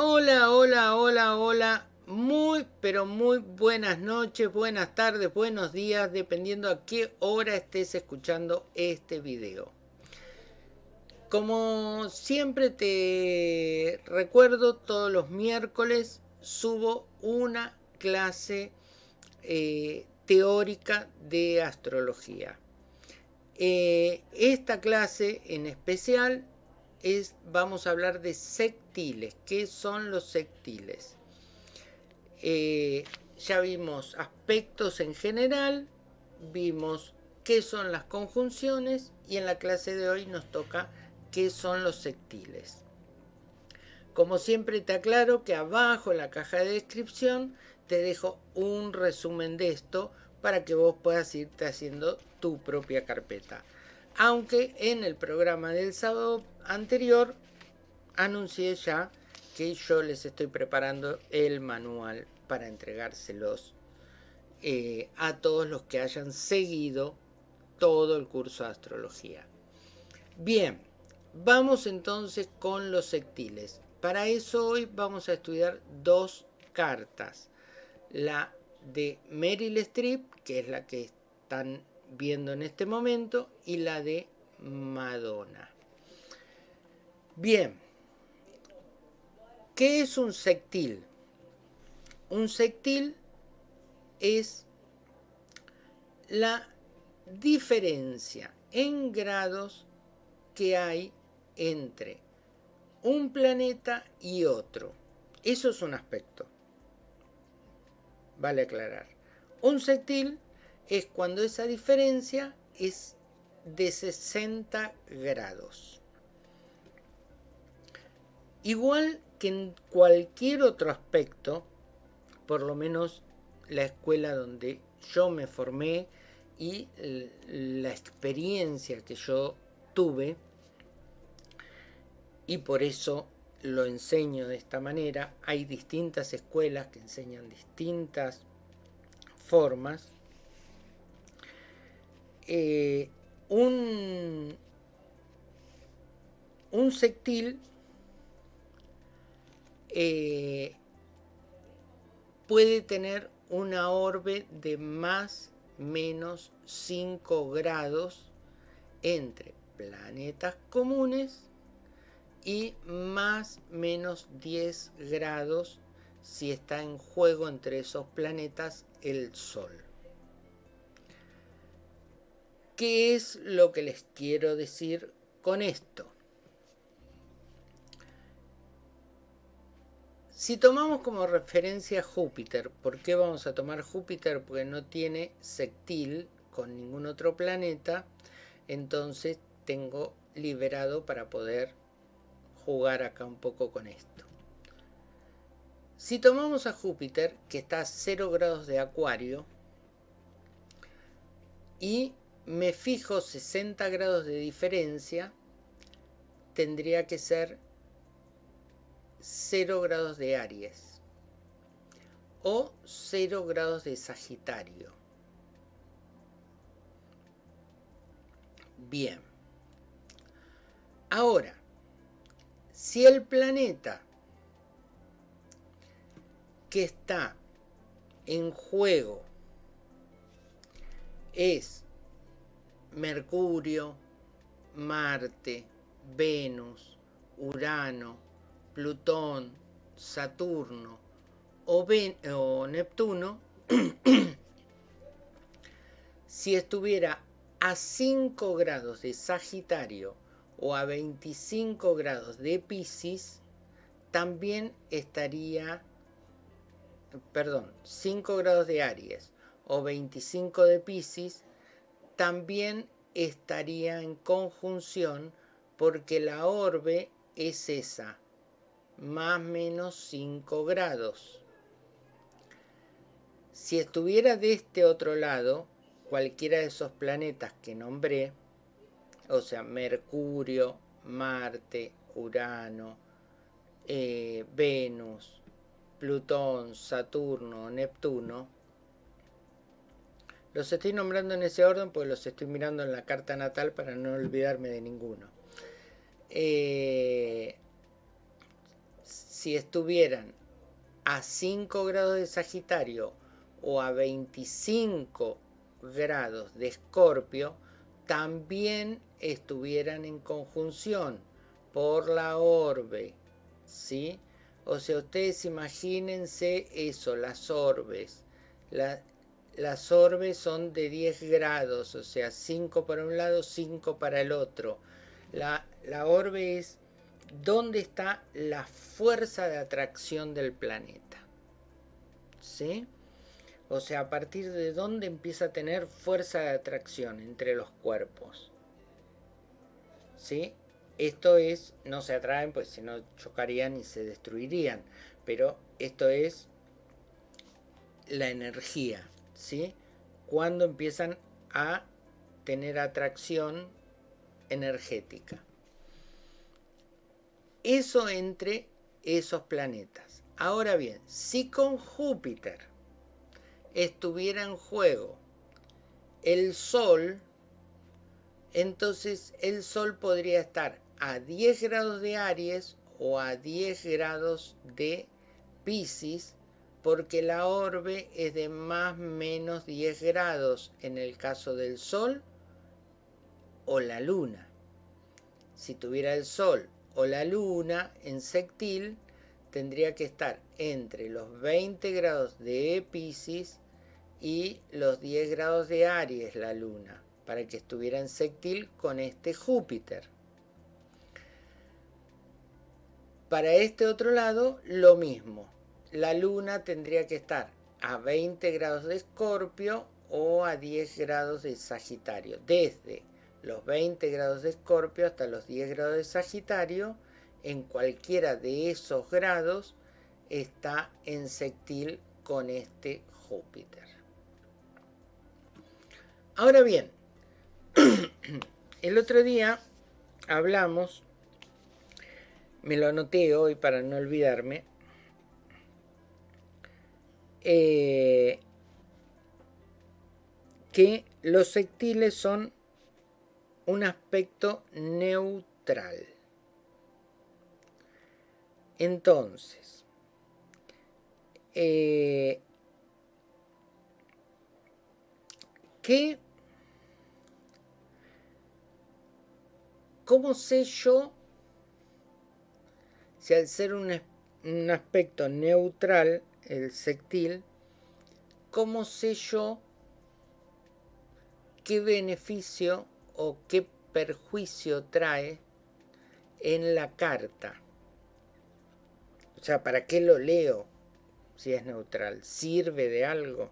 Hola, hola, hola, hola. Muy, pero muy buenas noches, buenas tardes, buenos días, dependiendo a qué hora estés escuchando este video. Como siempre te recuerdo, todos los miércoles subo una clase eh, teórica de astrología. Eh, esta clase en especial es, vamos a hablar de ¿Qué son los sectiles? Eh, ya vimos aspectos en general, vimos qué son las conjunciones y en la clase de hoy nos toca qué son los sectiles. Como siempre te aclaro que abajo en la caja de descripción te dejo un resumen de esto para que vos puedas irte haciendo tu propia carpeta. Aunque en el programa del sábado anterior anuncié ya que yo les estoy preparando el manual para entregárselos eh, a todos los que hayan seguido todo el curso de astrología. Bien, vamos entonces con los sectiles. Para eso hoy vamos a estudiar dos cartas. La de Meryl Streep, que es la que están viendo en este momento, y la de Madonna. Bien, ¿qué es un sectil? Un sectil es la diferencia en grados que hay entre un planeta y otro. Eso es un aspecto. Vale aclarar. Un sectil es cuando esa diferencia es de 60 grados. Igual que en cualquier otro aspecto, por lo menos la escuela donde yo me formé y la experiencia que yo tuve, y por eso lo enseño de esta manera, hay distintas escuelas que enseñan distintas formas, eh, un, un sectil eh, puede tener una orbe de más menos 5 grados entre planetas comunes y más menos 10 grados si está en juego entre esos planetas el Sol. ¿Qué es lo que les quiero decir con esto? Si tomamos como referencia Júpiter, ¿por qué vamos a tomar Júpiter? Porque no tiene sectil con ningún otro planeta, entonces tengo liberado para poder jugar acá un poco con esto. Si tomamos a Júpiter, que está a 0 grados de acuario, y me fijo 60 grados de diferencia, tendría que ser 0 grados de Aries o 0 grados de Sagitario. Bien. Ahora, si el planeta que está en juego es Mercurio, Marte, Venus, Urano, Plutón, Saturno o, Neptuno, si estuviera a 5 grados de Sagitario o a 25 grados de Pisces, también estaría, perdón, 5 grados de Aries o 25 de Pisces, también estaría en conjunción porque la orbe es esa, más menos 5 grados. Si estuviera de este otro lado, cualquiera de esos planetas que nombré, o sea, Mercurio, Marte, Urano, eh, Venus, Plutón, Saturno, Neptuno, los estoy nombrando en ese orden porque los estoy mirando en la carta natal para no olvidarme de ninguno. Eh, si estuvieran a 5 grados de Sagitario o a 25 grados de Escorpio, también estuvieran en conjunción por la orbe, ¿sí? O sea, ustedes imagínense eso, las orbes. las orbes son de 10 grados, o sea, 5 para un lado, 5 para el otro. La, la orbe es dónde está la fuerza de atracción del planeta. ¿Sí? O sea, a partir de dónde empieza a tener fuerza de atracción entre los cuerpos. ¿Sí? Esto es, no se atraen, pues si no chocarían y se destruirían. Pero esto es la energía, ¿sí? Cuando empiezan a tener atracción energética. Eso entre esos planetas. Ahora bien, si con Júpiter estuviera en juego el Sol, entonces el Sol podría estar a 10 grados de Aries o a 10 grados de Pisces porque la orbe es de más menos 10 grados en el caso del Sol o la Luna. Si tuviera el Sol o la Luna en sextil, tendría que estar entre los 20 grados de Pisces y los 10 grados de Aries la Luna, para que estuviera en sextil con este Júpiter. Para este otro lado, lo mismo. La luna tendría que estar a 20 grados de Escorpio o a 10 grados de Sagitario. Desde los 20 grados de Escorpio hasta los 10 grados de Sagitario, en cualquiera de esos grados está en sextil con este Júpiter. Ahora bien, el otro día hablamos me lo anoté hoy para no olvidarme, eh, que los sectiles son un aspecto neutral. Entonces, eh, ¿qué, ¿cómo sé yo si al ser un, aspecto neutral, el sectil, ¿cómo sé yo qué beneficio o qué perjuicio trae en la carta? O sea, ¿para qué lo leo si es neutral? ¿Sirve de algo?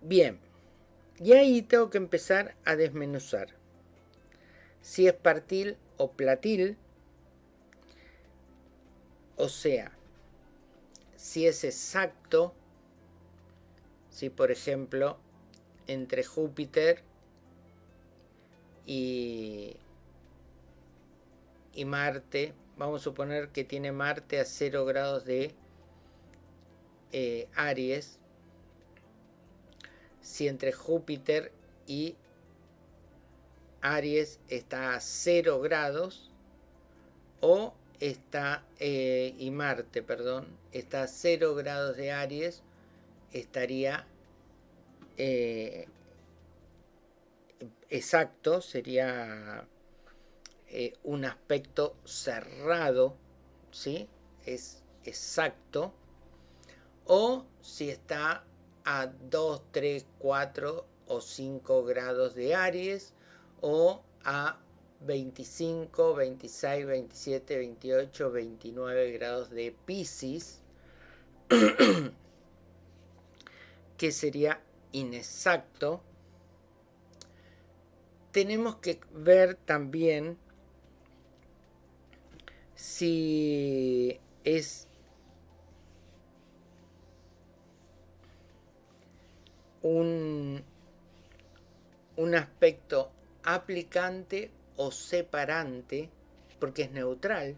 Bien, y ahí tengo que empezar a desmenuzar. Si es partil o platil, o sea, si es exacto, si por ejemplo entre Júpiter y, y Marte, vamos a suponer que tiene Marte a 0 grados de eh, Aries, si entre Júpiter y Aries está a 0 grados o está eh, y Marte, perdón, está a 0 grados de Aries, estaría eh, exacto, sería eh, un aspecto cerrado, ¿sí? Es exacto. O si está a 2, 3, 4 o 5 grados de Aries o a 25, 26, 27, 28, 29 grados de Pisces, que sería inexacto. Tenemos que ver también si es un, un aspecto aplicante o separante, porque es neutral,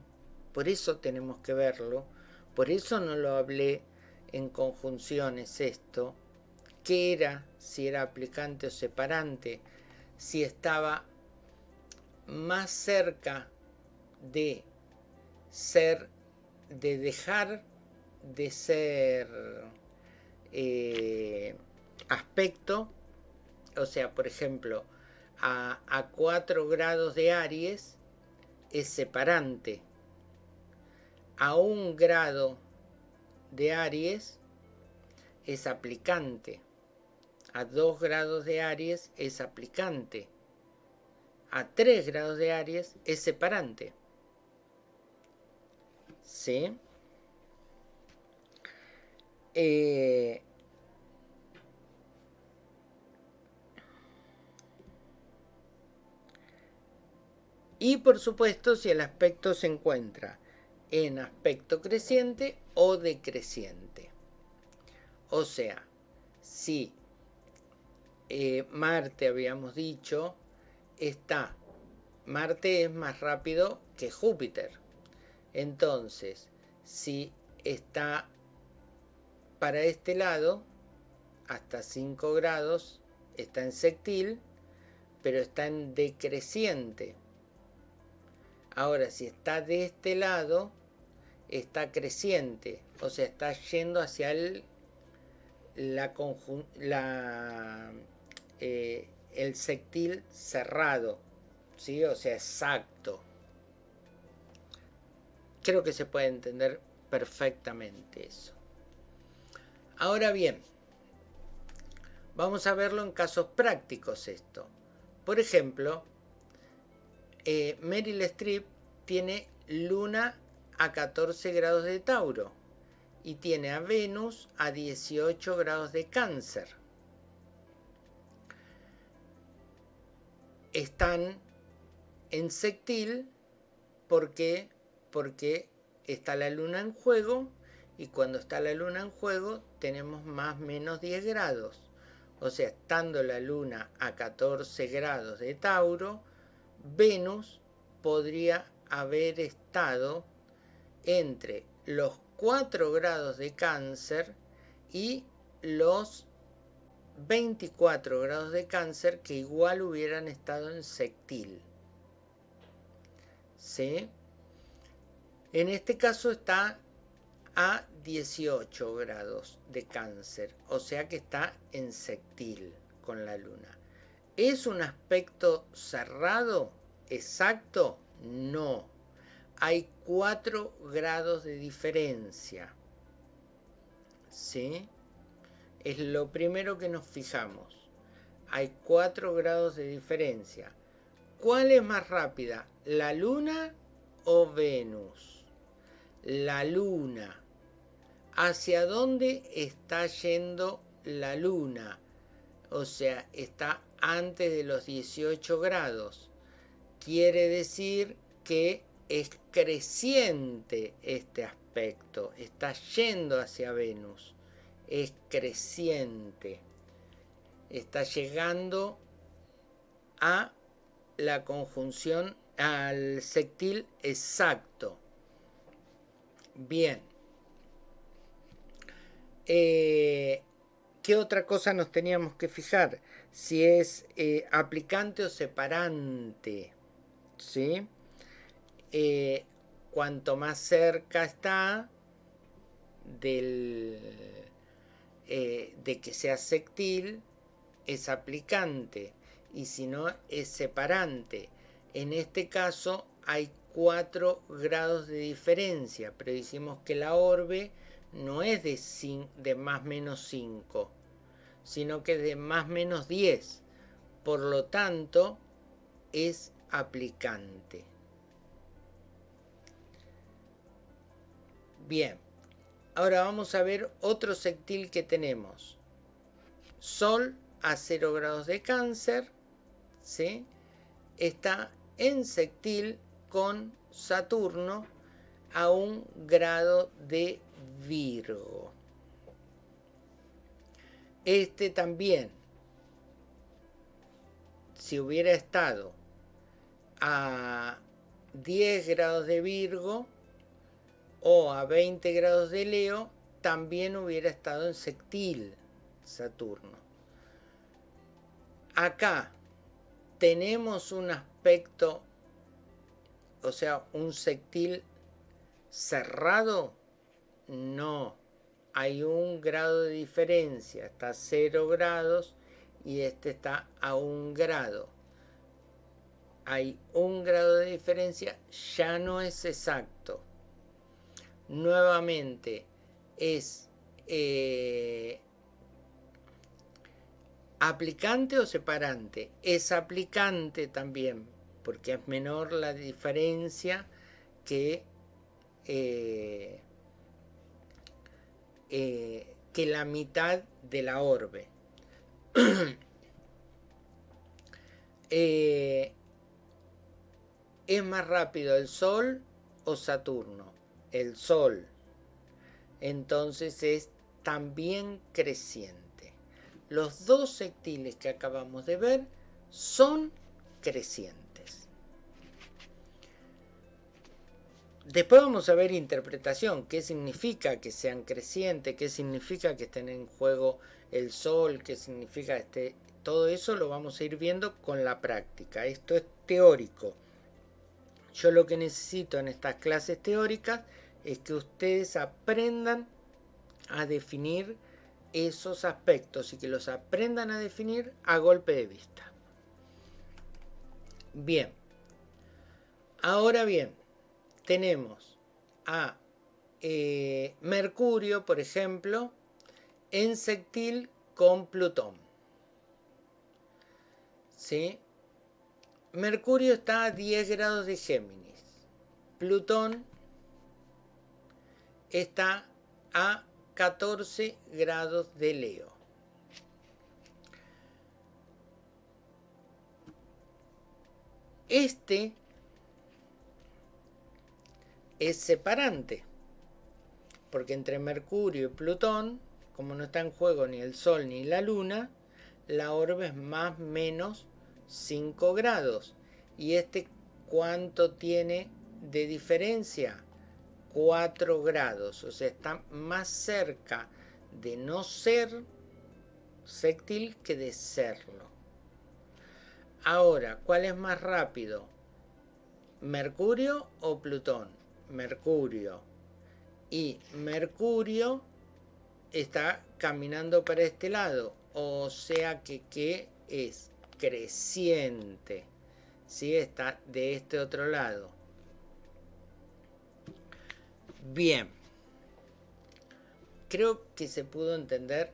por eso tenemos que verlo, por eso no lo hablé en conjunciones esto, qué era, si era aplicante o separante. si estaba más cerca de ser, de dejar de ser eh, aspecto, o sea, por ejemplo, a, a 4 grados de Aries es separante, a un grado de Aries es aplicante, a 2 grados de Aries es aplicante, a 3 grados de Aries es separante. ¿Sí? Eh, y por supuesto si el aspecto se encuentra en aspecto creciente o decreciente. O sea, si eh, Marte, habíamos dicho, está, Marte es más rápido que Júpiter. Entonces, si está para este lado, hasta 5 grados, está en sectil, pero está en decreciente. Ahora, si está de este lado, está creciente, o sea, está yendo hacia el, la, la eh, el sectil cerrado, ¿sí? o sea, exacto. Creo que se puede entender perfectamente eso. Ahora bien, vamos a verlo en casos prácticos esto. Por ejemplo, eh, Meryl Streep tiene Luna a 14 grados de Tauro y tiene a Venus a 18 grados de Cáncer. Están en sectil porque, porque está la luna en juego y cuando está la luna en juego tenemos más menos 10 grados. O sea, estando la luna a 14 grados de Tauro, Venus podría haber estado entre los 4 grados de cáncer y los 24 grados de cáncer que igual hubieran estado en sectil. ¿Sí? En este caso está a 18 grados de cáncer, o sea que está en sectil con la luna. ¿Es un aspecto cerrado? ¿Exacto? No. Hay 4 grados de diferencia. ¿Sí? Es lo primero que nos fijamos. Hay 4 grados de diferencia. ¿Cuál es más rápida? ¿La luna o Venus? La luna. ¿Hacia dónde está yendo la luna? O sea, está antes de los 18 grados. Quiere decir que es creciente este aspecto, está yendo hacia Venus, es creciente, está llegando a la conjunción, al sectil exacto. Bien. Eh, ¿Qué otra cosa nos teníamos que fijar? Si es eh, aplicante o separante. ¿Sí? Eh, cuanto más cerca está del, de que sea sectil, es aplicante. Y si no, es separante. En este caso hay 4 grados de diferencia, pero decimos que la orbe no es de, de más menos 5, sino que es de más menos 10. Por lo tanto, es aplicante. Bien, ahora vamos a ver otro sectil que tenemos. Sol a 0 grados de cáncer, ¿sí? está en sectil con Saturno a un grado de Virgo. Este también, si hubiera estado a 10 grados de Virgo o a 20 grados de Leo, también hubiera estado en sectil Saturno. Acá, tenemos un aspecto, o sea, un sectil cerrado, no. Hay un grado de diferencia, está a 0 grados y este está a un grado. Hay un grado de diferencia, ya no es exacto. Nuevamente, es eh, aplicante o separante. Es aplicante también, porque es menor la diferencia que, eh, eh, que la mitad de la orbe. es más rápido el Sol o Saturno. El Sol entonces es también creciente. Los dos sectiles que acabamos de ver son crecientes. Después vamos a ver interpretación, qué significa que sean crecientes, qué significa que estén en juego el sol, qué significa este, todo eso lo vamos a ir viendo con la práctica. Esto es teórico. Yo lo que necesito en estas clases teóricas es que ustedes aprendan a definir esos aspectos y que los aprendan a definir a golpe de vista. Bien, ahora bien, tenemos a eh, Mercurio, por ejemplo, en sectil con Plutón. ¿Sí? Mercurio está a 10 grados de Géminis. Plutón está a 14 grados de Leo. Este es separante, porque entre Mercurio y Plutón, como no está en juego ni el Sol ni la Luna, la orbe es más menos 5 grados. ¿Y este cuánto tiene de diferencia? 4 grados, o sea, está más cerca de no ser sextil que de serlo. Ahora, ¿cuál es más rápido? ¿Mercurio o Plutón? Mercurio. Y Mercurio está caminando para este lado, o sea que, ¿qué es creciente. ¿Sí? Está de este otro lado. Bien. Creo que se pudo entender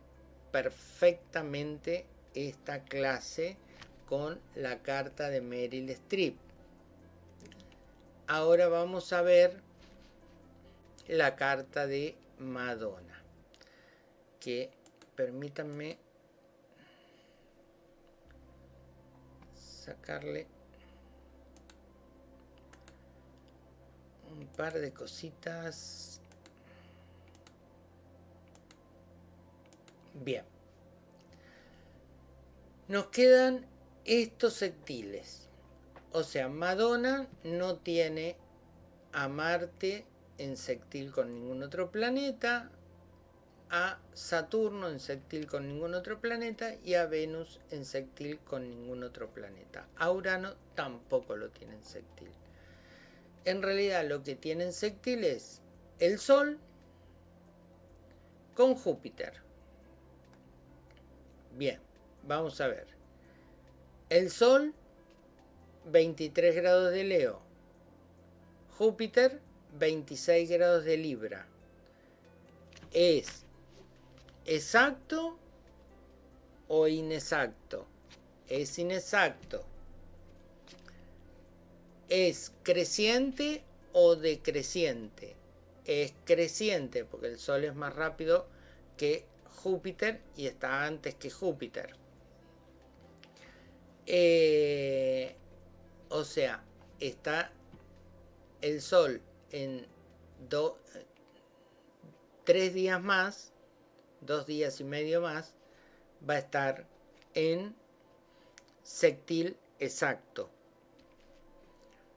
perfectamente esta clase con la carta de Meryl Streep. Ahora vamos a ver la carta de Madonna. Que permítanme sacarle un par de cositas. Bien. Nos quedan estos sectiles. O sea, Madonna no tiene a Marte en sectil con ningún otro planeta, a Saturno en sectil con ningún otro planeta y a Venus en sectil con ningún otro planeta. A Urano tampoco lo tiene en en realidad lo que tienen sextil es el Sol con Júpiter. Bien, vamos a ver. El Sol, 23 grados de Leo. Júpiter, 26 grados de Libra. ¿Es exacto o inexacto? Es inexacto. ¿Es creciente o decreciente? Es creciente porque el Sol es más rápido que Júpiter y está antes que Júpiter. Eh, o sea, está el Sol en tres días más, dos días y medio más, va a estar en sectil exacto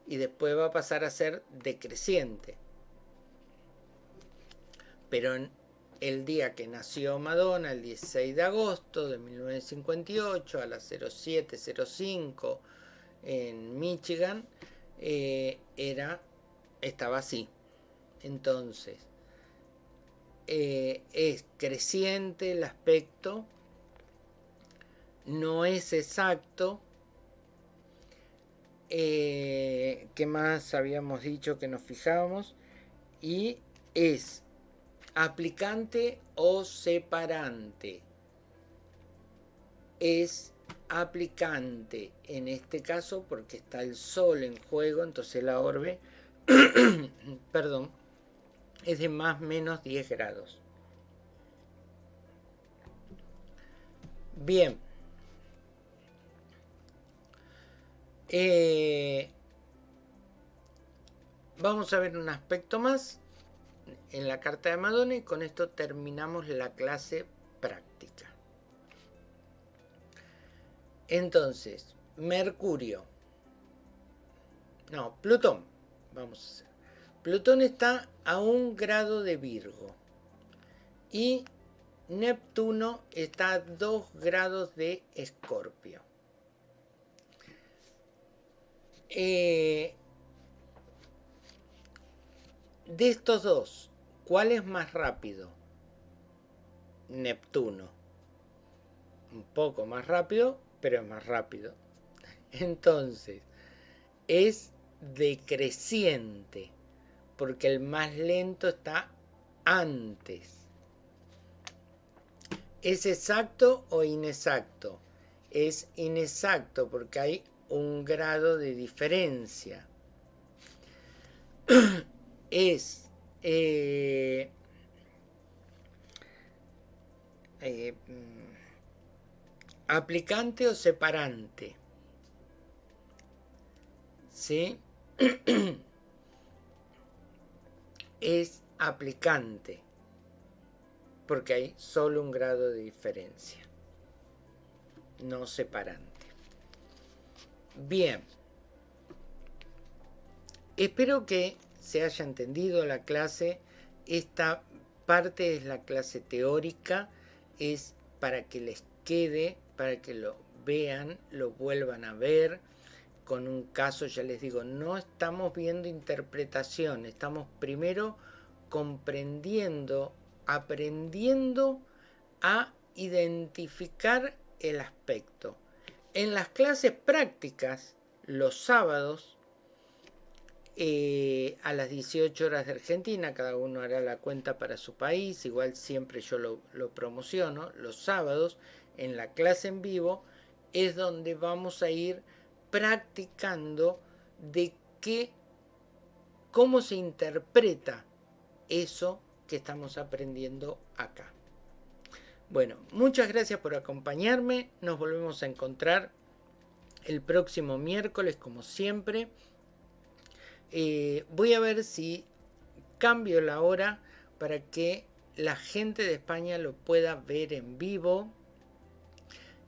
y después va a pasar a ser decreciente. Pero el día que nació Madonna, el 16 de agosto de 1958, a las 0705 en Michigan, eh, era, estaba así. Entonces, eh, es creciente el aspecto, no es exacto. Eh, ¿Qué más habíamos dicho que nos fijábamos? Y es aplicante o separante. Es aplicante en este caso porque está el sol en juego, entonces la orbe, perdón, es de más menos 10 grados. Bien. Eh, vamos a ver un aspecto más en la carta de Madonna y con esto terminamos la clase práctica. Entonces, Mercurio. No, Plutón. Vamos a hacer. Plutón está a un grado de Virgo. Y Neptuno está a dos grados de Escorpio. Eh, de estos dos, ¿cuál es más rápido? Neptuno. Un poco más rápido, pero es más rápido. Entonces, es decreciente porque el más lento está antes. ¿Es exacto o inexacto? Es inexacto porque hay un grado de diferencia. es eh, eh, aplicante o separante. ¿Sí? es aplicante, porque hay solo un grado de diferencia, no separante. Bien, espero que se haya entendido la clase. Esta parte es la clase teórica, es para que les quede, para que lo vean, lo vuelvan a ver con un caso, ya les digo, no estamos viendo interpretación, estamos primero comprendiendo, aprendiendo a identificar el aspecto. En las clases prácticas, los sábados, eh, a las 18 horas de Argentina, cada uno hará la cuenta para su país, igual siempre yo lo, lo promociono, los sábados, en la clase en vivo, es donde vamos a ir practicando de qué, cómo se interpreta eso que estamos aprendiendo acá. Bueno, muchas gracias por acompañarme. Nos volvemos a encontrar el próximo miércoles, como siempre. Eh, voy a ver si cambio la hora para que la gente de España lo pueda ver en vivo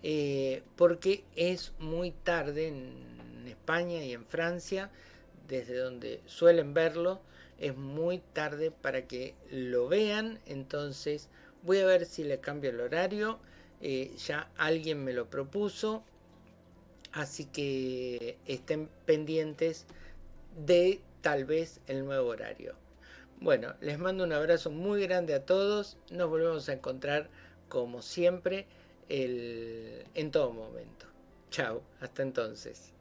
eh, porque es muy tarde en España y en Francia, desde donde suelen verlo, es muy tarde para que lo vean, entonces voy a ver si le cambio el horario, eh, ya alguien me lo propuso, así que estén pendientes de tal vez el nuevo horario. Bueno, les mando un abrazo muy grande a todos, nos volvemos a encontrar como siempre el, en todo momento. Chao, hasta entonces.